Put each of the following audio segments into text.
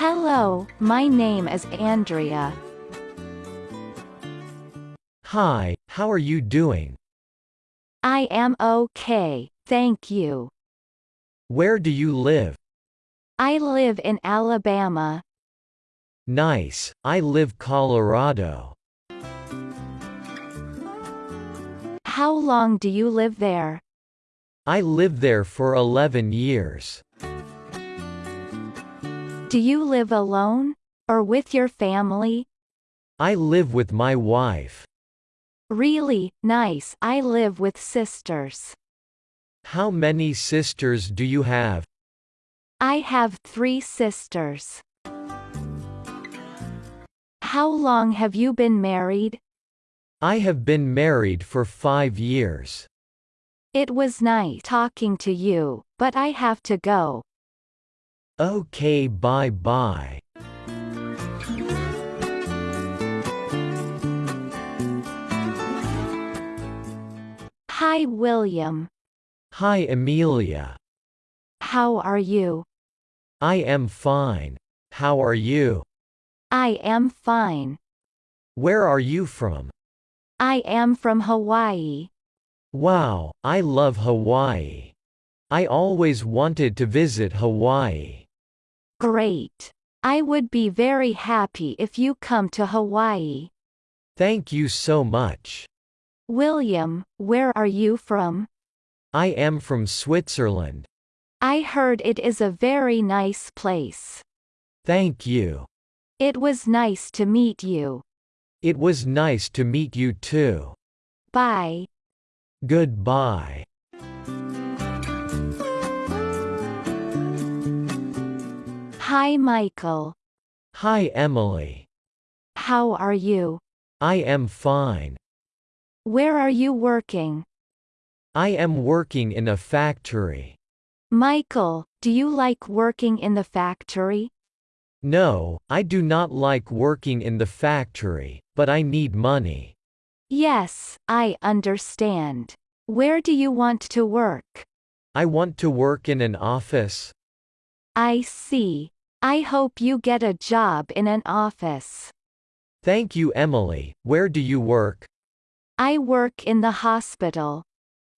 Hello, my name is Andrea. Hi, how are you doing? I am okay, thank you. Where do you live? I live in Alabama. Nice, I live Colorado. How long do you live there? I live there for 11 years. Do you live alone? Or with your family? I live with my wife. Really, nice. I live with sisters. How many sisters do you have? I have three sisters. How long have you been married? I have been married for five years. It was nice talking to you, but I have to go. Okay, bye bye. Hi, William. Hi, Amelia. How are you? I am fine. How are you? I am fine. Where are you from? I am from Hawaii. Wow, I love Hawaii. I always wanted to visit Hawaii. Great. I would be very happy if you come to Hawaii. Thank you so much. William, where are you from? I am from Switzerland. I heard it is a very nice place. Thank you. It was nice to meet you. It was nice to meet you too. Bye. Goodbye. Hi, Michael. Hi, Emily. How are you? I am fine. Where are you working? I am working in a factory. Michael, do you like working in the factory? No, I do not like working in the factory, but I need money. Yes, I understand. Where do you want to work? I want to work in an office. I see. I hope you get a job in an office. Thank you, Emily. Where do you work? I work in the hospital.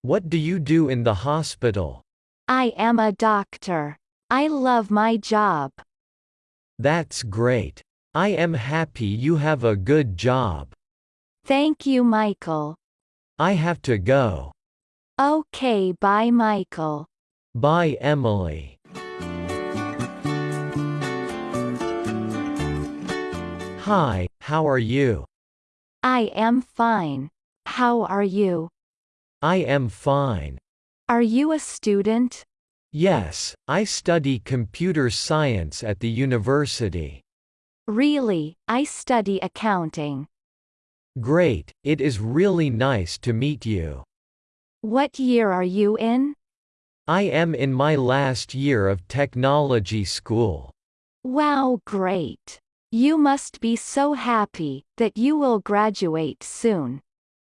What do you do in the hospital? I am a doctor. I love my job. That's great. I am happy you have a good job. Thank you, Michael. I have to go. Okay, bye, Michael. Bye, Emily. Hi, how are you? I am fine. How are you? I am fine. Are you a student? Yes, I study computer science at the university. Really, I study accounting. Great, it is really nice to meet you. What year are you in? I am in my last year of technology school. Wow, great. You must be so happy that you will graduate soon.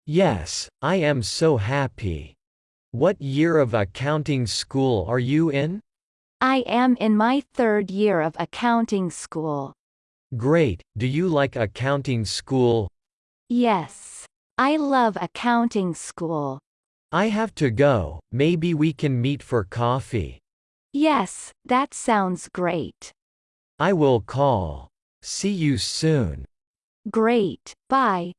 Yes, I am so happy. What year of accounting school are you in? I am in my third year of accounting school. Great, do you like accounting school? Yes. I love accounting school. I have to go, maybe we can meet for coffee. Yes, that sounds great. I will call. See you soon. Great, bye.